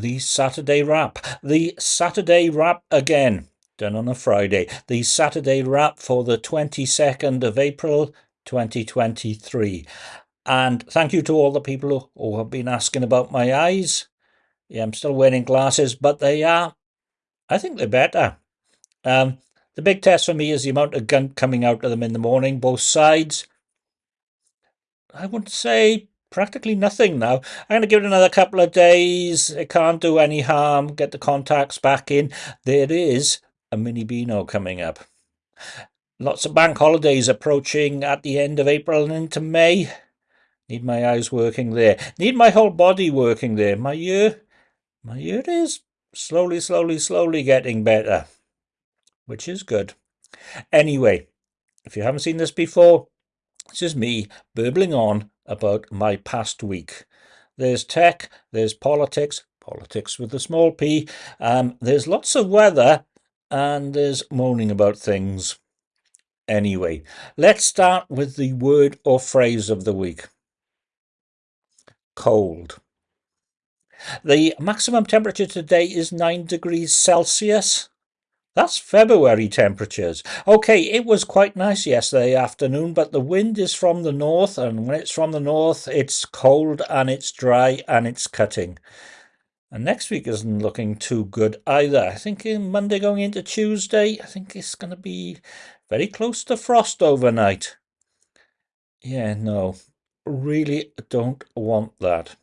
the Saturday wrap. The Saturday wrap again, done on a Friday. The Saturday wrap for the 22nd of April 2023. And thank you to all the people who have been asking about my eyes. Yeah, I'm still wearing glasses, but they are, I think they're better. Um, the big test for me is the amount of gunk coming out of them in the morning, both sides. I would say practically nothing now. I'm going to give it another couple of days. It can't do any harm. Get the contacts back in. There is a mini Beano coming up. Lots of bank holidays approaching at the end of April and into May. Need my eyes working there. Need my whole body working there. My ear, my ear is slowly, slowly, slowly getting better, which is good. Anyway, if you haven't seen this before, this is me burbling on about my past week. There's tech, there's politics, politics with a small p, um, there's lots of weather, and there's moaning about things. Anyway, let's start with the word or phrase of the week. Cold. The maximum temperature today is 9 degrees Celsius. That's February temperatures. Okay, it was quite nice yesterday afternoon, but the wind is from the north, and when it's from the north, it's cold and it's dry and it's cutting. And next week isn't looking too good either. I think in Monday going into Tuesday, I think it's going to be very close to frost overnight. Yeah, no, really don't want that.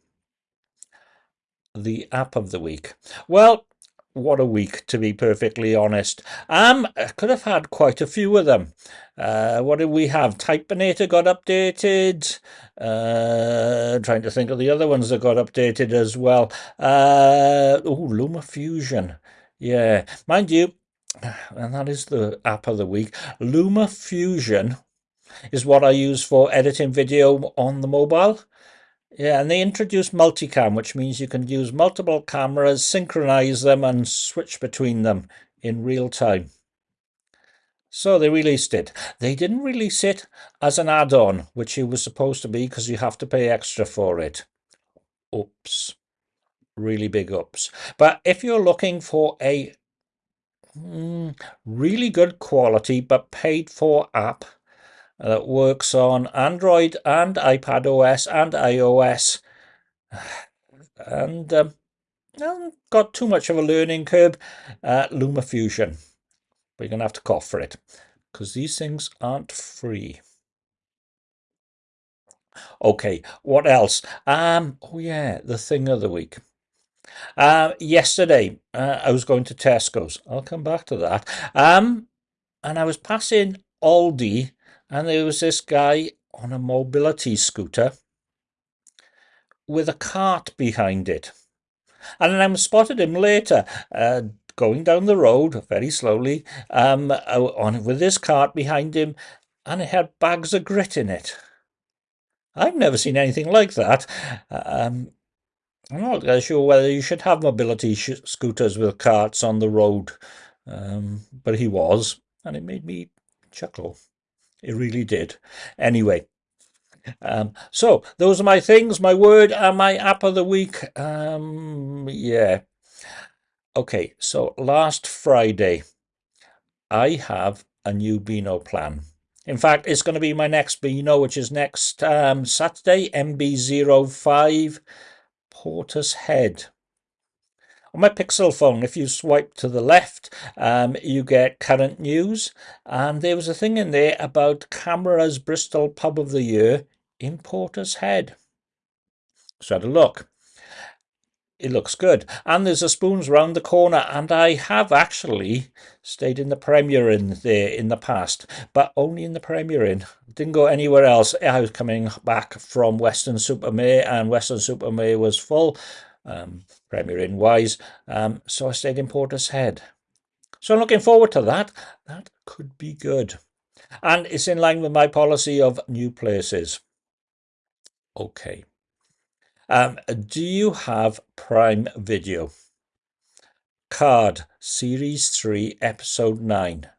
The app of the week. Well, what a week, to be perfectly honest. Um, I could have had quite a few of them. Uh, what did we have? Typinator got updated. Uh, trying to think of the other ones that got updated as well. Uh, oh, LumaFusion. Yeah, mind you, and that is the app of the week. LumaFusion is what I use for editing video on the mobile. Yeah, and they introduced multicam, which means you can use multiple cameras, synchronize them, and switch between them in real time. So they released it. They didn't release it as an add-on, which it was supposed to be because you have to pay extra for it. Oops. Really big ups. But if you're looking for a mm, really good quality but paid for app, that works on Android and iPad OS and iOS. And um, not got too much of a learning curve. Uh, LumaFusion. But you're going to have to cough for it because these things aren't free. Okay, what else? Um, oh yeah, the thing of the week. Uh, yesterday, uh, I was going to Tesco's. I'll come back to that. Um, and I was passing Aldi and there was this guy on a mobility scooter with a cart behind it. And I spotted him later uh, going down the road very slowly um, on with this cart behind him, and it had bags of grit in it. I've never seen anything like that. Um, I'm not sure whether you should have mobility scooters with carts on the road, um, but he was, and it made me chuckle. It really did. Anyway, um, so those are my things, my word and my app of the week. Um, yeah. Okay, so last Friday, I have a new Beano plan. In fact, it's going to be my next Beano, which is next um, Saturday, MB05 Portishead. On my Pixel phone, if you swipe to the left, um, you get current news. And there was a thing in there about CAMRA's Bristol Pub of the Year in Portishead. So I had a look. It looks good. And there's a spoons round the corner. And I have actually stayed in the Premier Inn there in the past, but only in the Premier Inn. Didn't go anywhere else. I was coming back from Weston-super-Mare and Weston-super-Mare was full um, Premier Inn wise. Um, so I stayed in Portishead. So I'm looking forward to that. That could be good. And it's in line with my policy of new places. Okay. Um, do you have Prime Video? Picard Series 3, Episode 9.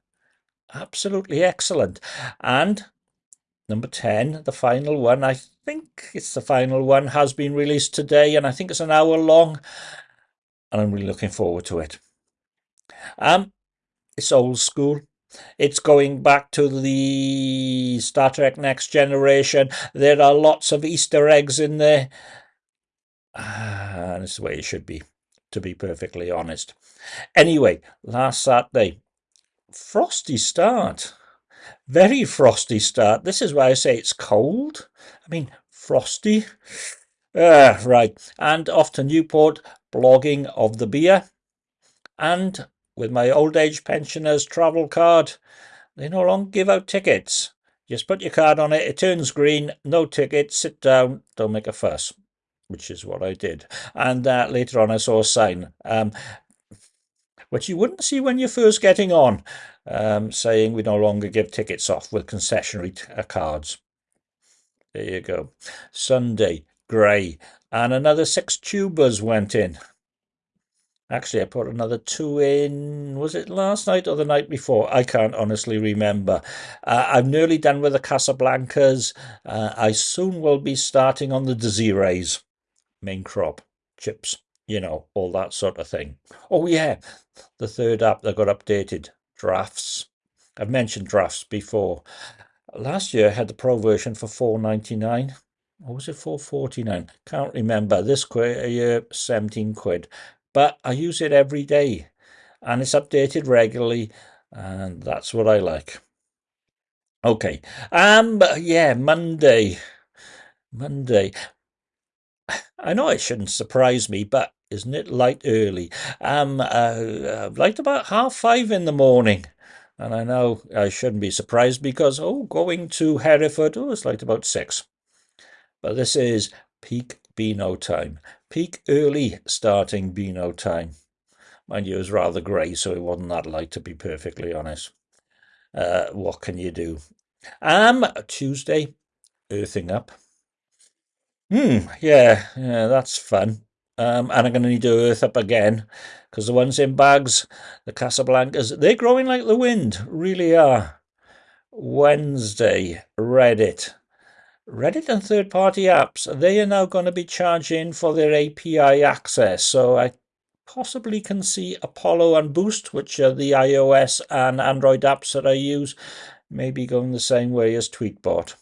Absolutely excellent. And number 10, the final one, I think it's the final one, has been released today, and I think it's an hour long. and I'm really looking forward to it. Um, it's old school. It's going back to the Star Trek Next Generation. There are lots of Easter eggs in there. And it's the way it should be, to be perfectly honest. Anyway, last Saturday, frosty start. Very frosty start. This is why I say it's cold. I mean, frosty. Uh, right. And off to Newport, blogging of the beer. And with my old age pensioners travel card, they no longer give out tickets. Just put your card on it, it turns green, no ticket, sit down, don't make a fuss, which is what I did. And uh, later on, I saw a sign, um, which you wouldn't see when you're first getting on, um, saying we no longer give tickets off with concessionary uh, cards. There you go. Sunday, grey, and another six tubers went in. Actually, I put another two in. Was it last night or the night before? I can't honestly remember. Uh, I'm nearly done with the Casablancas. Uh, I soon will be starting on the Desirées. Main crop, chips, you know, all that sort of thing. Oh, yeah, the third app that got updated drafts. I've mentioned drafts before. Last year I had the pro version for 4.99 or was it 4.49 can't remember this year 17 quid but I use it every day and it's updated regularly and that's what I like. Okay, um, yeah, Monday, Monday. I know it shouldn't surprise me, but isn't it light early? Um, uh, light about half five in the morning. And I know I shouldn't be surprised because, oh, going to Hereford, oh, it's light about six. But this is peak Beano time. Peak early starting Beano time. Mind you, it was rather grey, so it wasn't that light, to be perfectly honest. Uh, what can you do? Um, Tuesday, earthing up. Hmm, yeah, yeah, that's fun. Um, and I'm going to need to earth up again because the ones in bags, the Casablancas, they're growing like the wind, really are. Wednesday, Reddit. Reddit and third party apps, they are now going to be charging for their API access. So I possibly can see Apollo and Boost, which are the iOS and Android apps that I use, maybe going the same way as Tweetbot.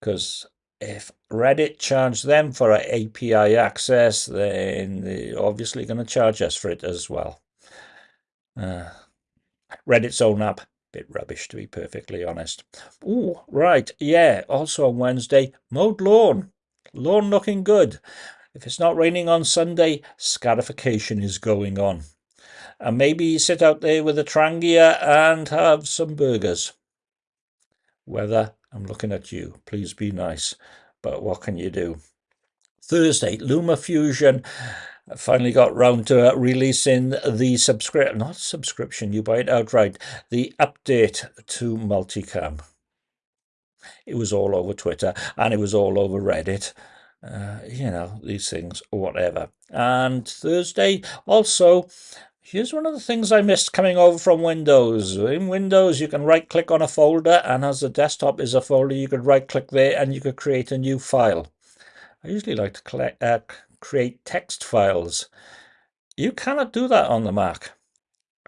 Because if Reddit charged them for API access, then they're obviously going to charge us for it as well. Uh, Reddit's own app bit rubbish to be perfectly honest. Oh, right, yeah, also on Wednesday, mowed lawn. Lawn looking good. If it's not raining on Sunday, scarification is going on. And maybe sit out there with a Trangia and have some burgers. Weather, I'm looking at you. Please be nice. But what can you do? Thursday, Luma Fusion finally got round to releasing the subscription, not subscription, you buy it outright, the update to multicam. It was all over Twitter and it was all over Reddit. Uh, you know, these things, whatever. And Thursday, also, here's one of the things I missed coming over from Windows. In Windows, you can right click on a folder, and as the desktop is a folder, you could right click there and you could create a new file. I usually like to collect, uh, create text files. You cannot do that on the Mac.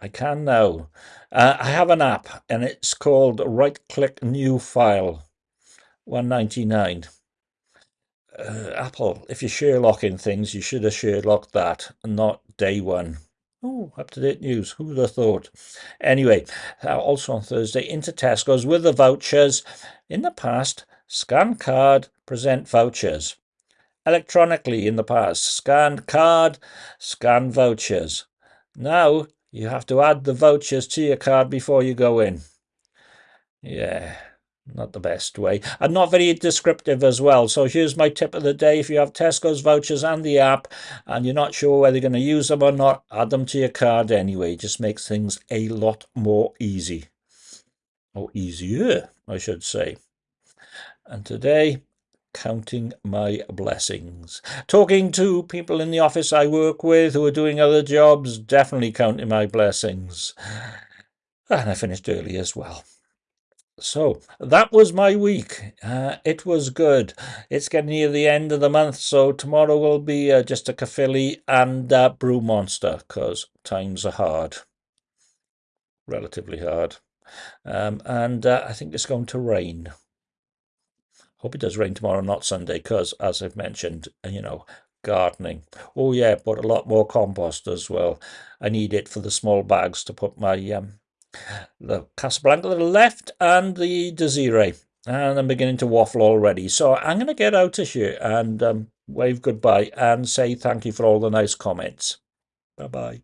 I can now. Uh, I have an app and it's called Right Click New File 199. Uh, Apple, if you're Sherlocking things, you should have Sherlocked that, not day one. Oh, up to date news. Who would have thought? Anyway, uh, also on Thursday, into Tesco's with the vouchers. In the past, scan card, present vouchers electronically in the past. Scanned card, scan vouchers. Now you have to add the vouchers to your card before you go in. Yeah, not the best way. And not very descriptive as well. So here's my tip of the day. If you have Tesco's vouchers and the app and you're not sure whether you're going to use them or not, add them to your card anyway. It just makes things a lot more easy. Or easier, I should say. And today counting my blessings. Talking to people in the office I work with who are doing other jobs, definitely counting my blessings. And I finished early as well. So that was my week. Uh, it was good. It's getting near the end of the month, so tomorrow will be uh, just a Caerphilly and uh, Brew Monster because times are hard, relatively hard. Um, and uh, I think it's going to rain. Hope it does rain tomorrow, not Sunday, because as I've mentioned, you know, gardening. Oh yeah, but a lot more compost as well. I need it for the small bags to put my um, the Casablanca to the left and the Desiree. And I'm beginning to waffle already. So I'm going to get out of here and um, wave goodbye and say thank you for all the nice comments. Bye bye.